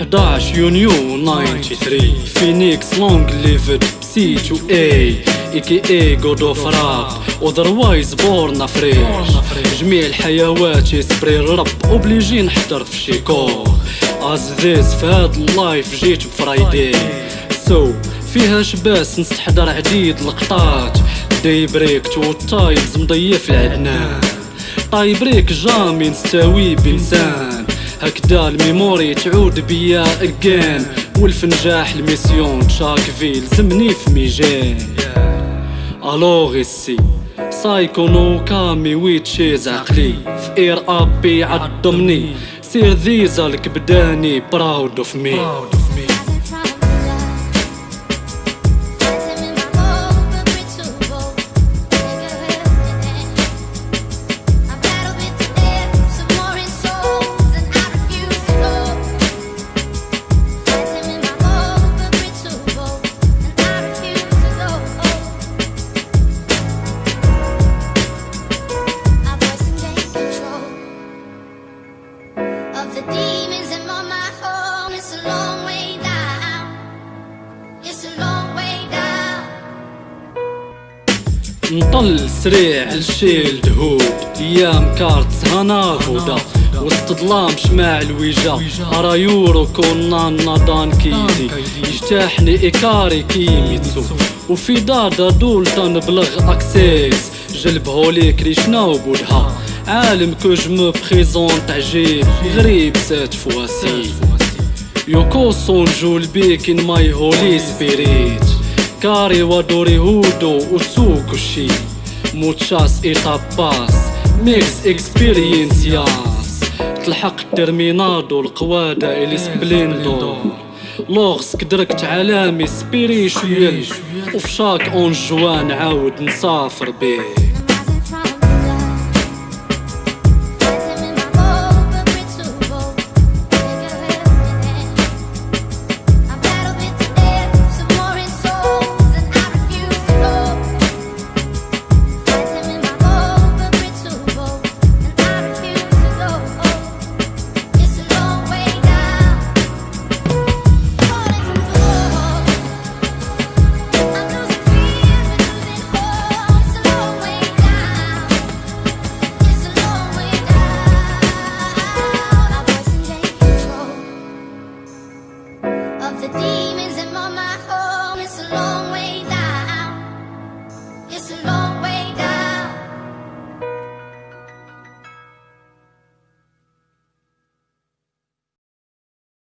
11 يونيو 93 فينيكس لونج ليفد سي تو اي اي كي اي جود اوف راب اذروايز بورن فريش جميع الحيوات يسبري الرب اوبليجي نحضر في شي كور از ذيس في هاد اللايف جيت بفرايدي سو فيها شباس نستحضر عديد لقطات داي بريك تو تايمز مضيف العدنان طاي بريك جامي نستوي بإنسان هكدا الميموري تعود بيا اجين والفنجاح الميسيون تشاك فيل زمني في ميجان. ألوغ السي سايكو نو كامي ويتشيز عقلي. في إير أبي عضمني سير ذيزا الكبداني براود اوف مي نطل سريع لشيل دهود أيام كارت سهنا هدى وسط ظلام شماع الويجا. أرا يورو كونا نادان كيدي. يجتاحني ايكاري كيميتسو. وفي دار دول تنبلغ أكسيس. جلب هوليك ريشنا بودها عالم كو جو بريزونت عجيب غريب سات فواسي. يوكو سونجو البيك إن ماي هولي سبيريت. كاري ودوري هودو وسوكو شي موتشاس ايتاباس ميكس اكسبيرينس ياس تلحق الترمينادو القوادة إلي سبليندو لوغس كدركت عالمي سبيريشويل وفي شاك أون جوان عاود نسافر بيه.